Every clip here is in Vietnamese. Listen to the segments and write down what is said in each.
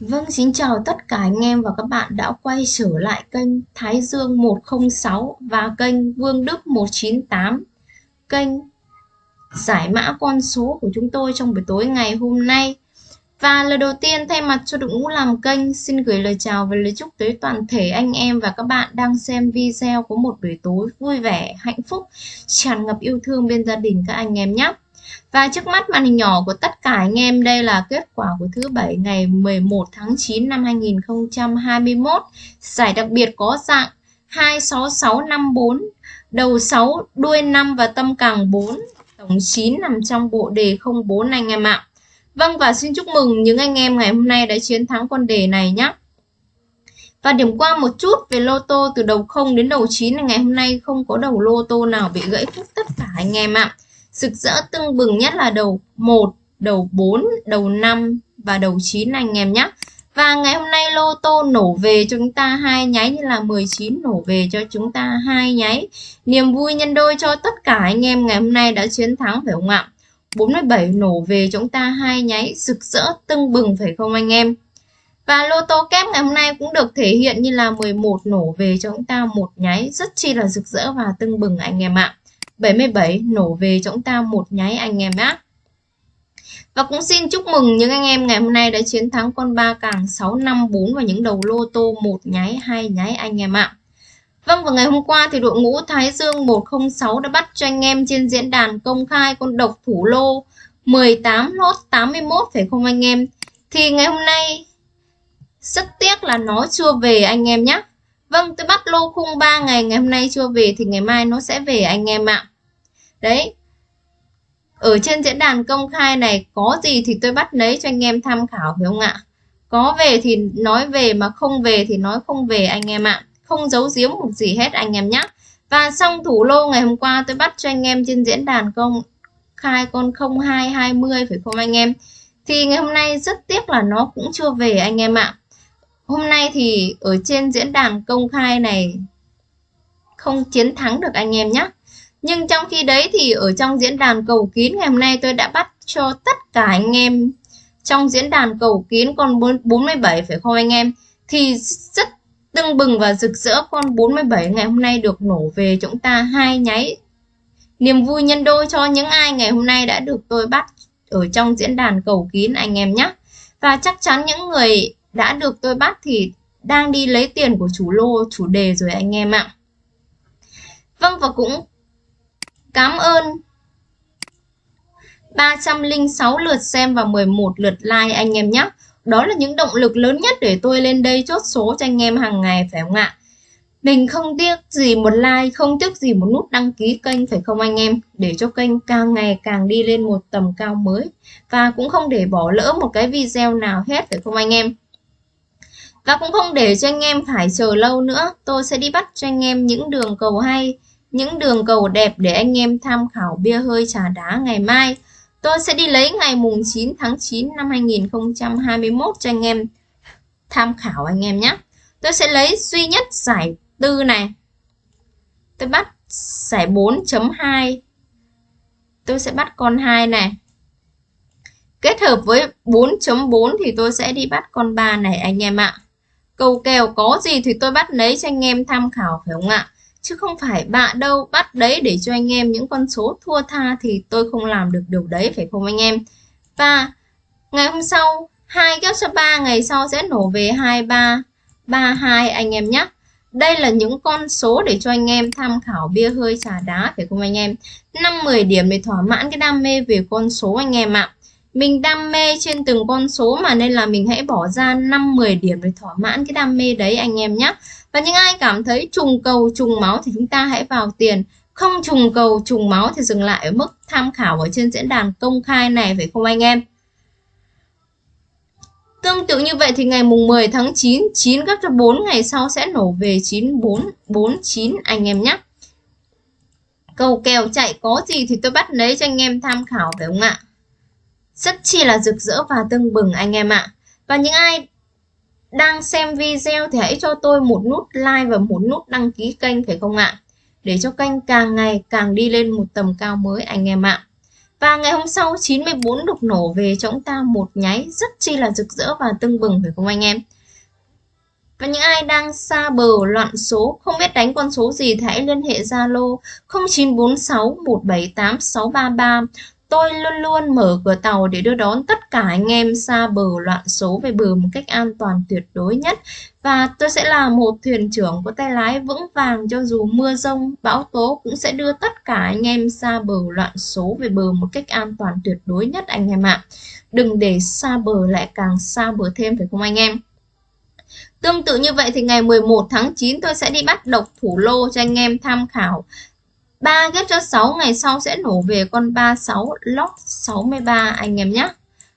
Vâng, xin chào tất cả anh em và các bạn đã quay trở lại kênh Thái Dương 106 và kênh Vương Đức 198 Kênh giải mã con số của chúng tôi trong buổi tối ngày hôm nay. Và lời đầu tiên thay mặt cho đội ngũ làm kênh xin gửi lời chào và lời chúc tới toàn thể anh em và các bạn đang xem video có một buổi tối vui vẻ, hạnh phúc, tràn ngập yêu thương bên gia đình các anh em nhé và trước mắt màn hình nhỏ của tất cả anh em đây là kết quả của thứ bảy ngày 11 tháng 9 năm 2021. Giải đặc biệt có dạng 26654, đầu 6, đuôi 5 và tâm càng 4. Tổng 9 nằm trong bộ đề 04 anh em ạ. Vâng và xin chúc mừng những anh em ngày hôm nay đã chiến thắng con đề này nhé. Và điểm qua một chút về lô tô từ đầu 0 đến đầu 9 ngày hôm nay không có đầu lô tô nào bị gãy khúc tất cả anh em ạ rực rỡ tưng bừng nhất là đầu 1, đầu 4, đầu 5 và đầu 9 anh em nhé. Và ngày hôm nay lô tô nổ về cho chúng ta hai nháy như là 19 nổ về cho chúng ta hai nháy. Niềm vui nhân đôi cho tất cả anh em ngày hôm nay đã chiến thắng phải không ạ? 47 nổ về chúng ta hai nháy rực rỡ tưng bừng phải không anh em? Và lô tô kép ngày hôm nay cũng được thể hiện như là 11 nổ về cho chúng ta một nháy rất chi là rực rỡ và tưng bừng anh em ạ. 77 nổ về cho chúng ta một nháy anh em nhé. Và cũng xin chúc mừng những anh em ngày hôm nay đã chiến thắng con ba càng 654 và những đầu lô tô một nháy, hai nháy anh em ạ. Vâng và ngày hôm qua thì đội ngũ Thái Dương 106 đã bắt cho anh em trên diễn đàn công khai con độc thủ lô 18 lốt 81 phải không anh em? Thì ngày hôm nay rất tiếc là nó chưa về anh em nhé. Vâng, tôi bắt lô khung 3 ngày, ngày hôm nay chưa về thì ngày mai nó sẽ về anh em ạ. Đấy. Ở trên diễn đàn công khai này có gì thì tôi bắt lấy cho anh em tham khảo phải không ạ? Có về thì nói về mà không về thì nói không về anh em ạ. Không giấu giếm một gì hết anh em nhé. Và xong thủ lô ngày hôm qua tôi bắt cho anh em trên diễn đàn công khai con 0220 phải không anh em? Thì ngày hôm nay rất tiếc là nó cũng chưa về anh em ạ. Hôm nay thì ở trên diễn đàn công khai này không chiến thắng được anh em nhé. Nhưng trong khi đấy thì ở trong diễn đàn cầu kín ngày hôm nay tôi đã bắt cho tất cả anh em trong diễn đàn cầu kín con 47 phải không anh em? Thì rất tưng bừng và rực rỡ con 47 ngày hôm nay được nổ về chúng ta hai nháy. Niềm vui nhân đôi cho những ai ngày hôm nay đã được tôi bắt ở trong diễn đàn cầu kín anh em nhé. Và chắc chắn những người đã được tôi bắt thì đang đi lấy tiền của chủ lô, chủ đề rồi anh em ạ. Vâng và cũng cảm ơn 306 lượt xem và 11 lượt like anh em nhé. Đó là những động lực lớn nhất để tôi lên đây chốt số cho anh em hàng ngày phải không ạ? Mình không tiếc gì một like, không tiếc gì một nút đăng ký kênh phải không anh em? Để cho kênh càng ngày càng đi lên một tầm cao mới. Và cũng không để bỏ lỡ một cái video nào hết phải không anh em? Và cũng không để cho anh em phải chờ lâu nữa, tôi sẽ đi bắt cho anh em những đường cầu hay, những đường cầu đẹp để anh em tham khảo bia hơi trà đá ngày mai. Tôi sẽ đi lấy ngày mùng 9 tháng 9 năm 2021 cho anh em tham khảo anh em nhé. Tôi sẽ lấy duy nhất giải tư này. Tôi bắt giải 4.2. Tôi sẽ bắt con 2 này. Kết hợp với 4.4 thì tôi sẽ đi bắt con 3 này anh em ạ. Cầu kèo có gì thì tôi bắt lấy cho anh em tham khảo phải không ạ? Chứ không phải bạ đâu bắt đấy để cho anh em những con số thua tha thì tôi không làm được điều đấy phải không anh em? Và ngày hôm sau, hai kéo cho 3 ngày sau sẽ nổ về 23, 32 anh em nhé. Đây là những con số để cho anh em tham khảo bia hơi trà đá phải không anh em? 5-10 điểm để thỏa mãn cái đam mê về con số anh em ạ. Mình đam mê trên từng con số mà nên là mình hãy bỏ ra 5-10 điểm để thỏa mãn cái đam mê đấy anh em nhé. Và những ai cảm thấy trùng cầu trùng máu thì chúng ta hãy vào tiền. Không trùng cầu trùng máu thì dừng lại ở mức tham khảo ở trên diễn đàn công khai này phải không anh em? Tương tự như vậy thì ngày mùng 10 tháng 9, 9 gấp cho 4 ngày sau sẽ nổ về 9449 anh em nhé. Cầu kèo chạy có gì thì tôi bắt lấy cho anh em tham khảo phải không ạ? Rất chi là rực rỡ và tưng bừng anh em ạ. Và những ai đang xem video thì hãy cho tôi một nút like và một nút đăng ký kênh phải không ạ? Để cho kênh càng ngày càng đi lên một tầm cao mới anh em ạ. Và ngày hôm sau 94 đục nổ về cho chúng ta một nháy rất chi là rực rỡ và tưng bừng phải không anh em? Và những ai đang xa bờ loạn số, không biết đánh con số gì thì hãy liên hệ Zalo 0946 178 633 Tôi luôn luôn mở cửa tàu để đưa đón tất cả anh em xa bờ loạn số về bờ một cách an toàn tuyệt đối nhất. Và tôi sẽ là một thuyền trưởng có tay lái vững vàng cho dù mưa rông, bão tố cũng sẽ đưa tất cả anh em xa bờ loạn số về bờ một cách an toàn tuyệt đối nhất anh em ạ. Đừng để xa bờ lại càng xa bờ thêm phải không anh em? Tương tự như vậy thì ngày 11 tháng 9 tôi sẽ đi bắt độc thủ lô cho anh em tham khảo 3 ghép cho 6 ngày sau sẽ nổ về con 36 log 63 anh em nhé.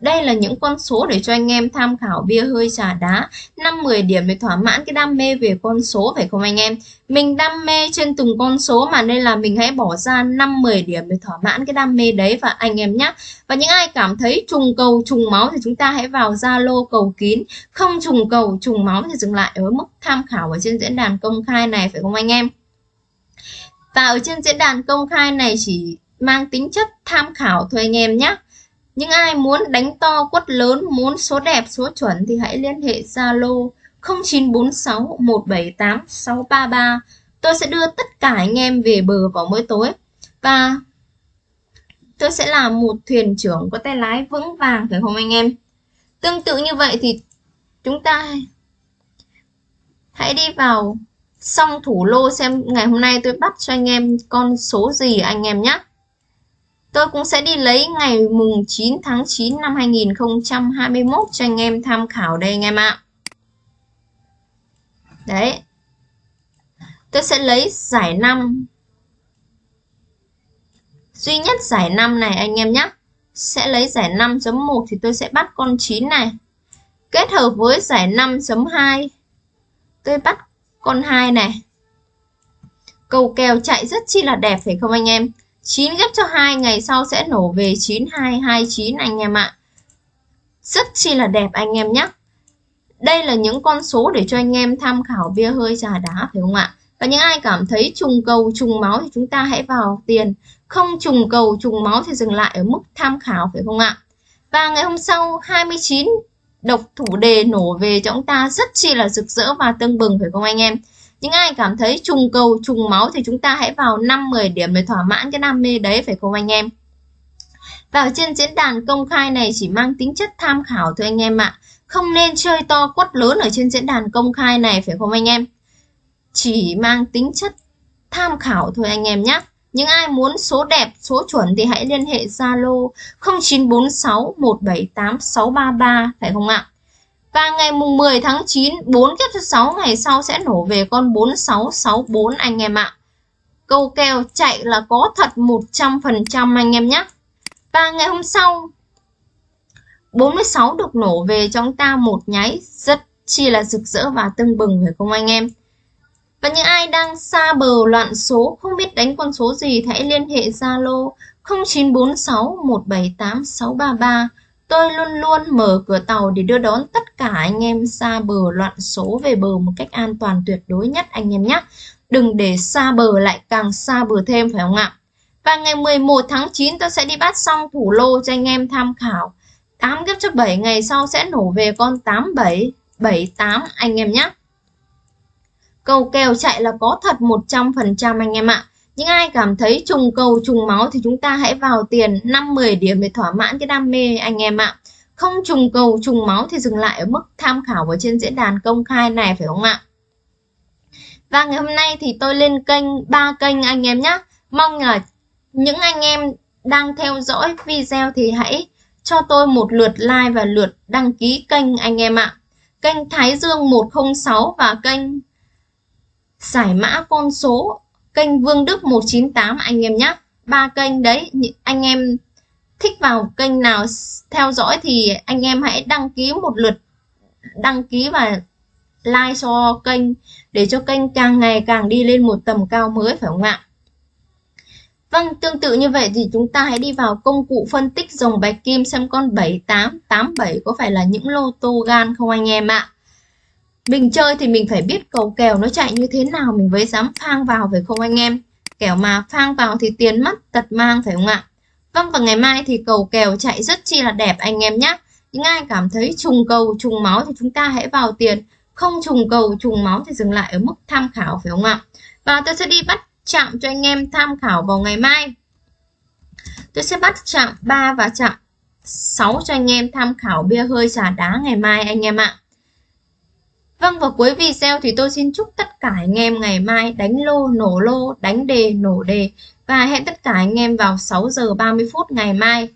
Đây là những con số để cho anh em tham khảo bia hơi trà đá. 5-10 điểm để thỏa mãn cái đam mê về con số, phải không anh em? Mình đam mê trên từng con số mà nên là mình hãy bỏ ra 5-10 điểm để thỏa mãn cái đam mê đấy và anh em nhé. Và những ai cảm thấy trùng cầu, trùng máu thì chúng ta hãy vào Zalo cầu kín. Không trùng cầu, trùng máu thì dừng lại ở mức tham khảo ở trên diễn đàn công khai này, phải không anh em? Và ở trên diễn đàn công khai này chỉ mang tính chất tham khảo thôi anh em nhé. Những ai muốn đánh to quất lớn, muốn số đẹp, số chuẩn thì hãy liên hệ Zalo 0946 178 633. Tôi sẽ đưa tất cả anh em về bờ vào mỗi tối. Và tôi sẽ là một thuyền trưởng có tay lái vững vàng phải không anh em? Tương tự như vậy thì chúng ta hãy đi vào xong thủ lô xem, ngày hôm nay tôi bắt cho anh em con số gì anh em nhé. Tôi cũng sẽ đi lấy ngày mùng 9 tháng 9 năm 2021 cho anh em tham khảo đây anh em ạ. Đấy. Tôi sẽ lấy giải 5. Duy nhất giải 5 này anh em nhé. Sẽ lấy giải 5.1 thì tôi sẽ bắt con 9 này. Kết hợp với giải 5.2. Tôi bắt con 2 này. Cầu kèo chạy rất chi là đẹp phải không anh em? 9 ghép cho 2 ngày sau sẽ nổ về 9229 anh em ạ. Rất chi là đẹp anh em nhé. Đây là những con số để cho anh em tham khảo bia hơi trà đá phải không ạ? Và những ai cảm thấy trùng cầu, trùng máu thì chúng ta hãy vào tiền. Không trùng cầu, trùng máu thì dừng lại ở mức tham khảo phải không ạ? Và ngày hôm sau 29 độc thủ đề nổ về cho chúng ta rất chi là rực rỡ và tưng bừng, phải không anh em? Những ai cảm thấy trùng cầu, trùng máu thì chúng ta hãy vào 5-10 điểm để thỏa mãn cái đam mê đấy, phải không anh em? vào trên diễn đàn công khai này chỉ mang tính chất tham khảo thôi anh em ạ. Không nên chơi to quất lớn ở trên diễn đàn công khai này, phải không anh em? Chỉ mang tính chất tham khảo thôi anh em nhé. Những ai muốn số đẹp, số chuẩn thì hãy liên hệ Zalo 0946 178 633 phải không ạ? Và ngày mùng 10 tháng 9, 4 kiếp thứ 6 ngày sau sẽ nổ về con 4664 anh em ạ. Câu kèo chạy là có thật 100% anh em nhé. Và ngày hôm sau 46 được nổ về trong ta một nháy rất chi là rực rỡ và tưng bừng phải không anh em? Và những ai đang xa bờ loạn số, không biết đánh con số gì thì hãy liên hệ Zalo 0946 178 633. Tôi luôn luôn mở cửa tàu để đưa đón tất cả anh em xa bờ loạn số về bờ một cách an toàn tuyệt đối nhất anh em nhé. Đừng để xa bờ lại càng xa bờ thêm phải không ạ? Và ngày 11 tháng 9 tôi sẽ đi bắt xong thủ lô cho anh em tham khảo. 8 kiếp cho 7 ngày sau sẽ nổ về con 87, 78 anh em nhé. Cầu kèo chạy là có thật 100% anh em ạ. Những ai cảm thấy trùng cầu, trùng máu thì chúng ta hãy vào tiền 5-10 điểm để thỏa mãn cái đam mê anh em ạ. Không trùng cầu, trùng máu thì dừng lại ở mức tham khảo ở trên diễn đàn công khai này, phải không ạ? Và ngày hôm nay thì tôi lên kênh, ba kênh anh em nhé. Mong là những anh em đang theo dõi video thì hãy cho tôi một lượt like và lượt đăng ký kênh anh em ạ. Kênh Thái Dương 106 và kênh giải mã con số kênh Vương Đức 198 anh em nhé ba kênh đấy anh em thích vào kênh nào theo dõi thì anh em hãy đăng ký một lượt đăng ký và like cho kênh để cho kênh càng ngày càng đi lên một tầm cao mới phải không ạ Vâng, tương tự như vậy thì chúng ta hãy đi vào công cụ phân tích dòng bạch kim xem con 7887 có phải là những lô tô gan không anh em ạ. Mình chơi thì mình phải biết cầu kèo nó chạy như thế nào mình mới dám phang vào phải không anh em? Kẻo mà phang vào thì tiền mất tật mang phải không ạ? Vâng và ngày mai thì cầu kèo chạy rất chi là đẹp anh em nhé. Những ai cảm thấy trùng cầu, trùng máu thì chúng ta hãy vào tiền. Không trùng cầu, trùng máu thì dừng lại ở mức tham khảo phải không ạ? Và tôi sẽ đi bắt chạm cho anh em tham khảo vào ngày mai. Tôi sẽ bắt chạm 3 và chạm 6 cho anh em tham khảo bia hơi trà đá ngày mai anh em ạ. Vâng và cuối video thì tôi xin chúc tất cả anh em ngày mai đánh lô, nổ lô, đánh đề, nổ đề. Và hẹn tất cả anh em vào 6 giờ 30 phút ngày mai.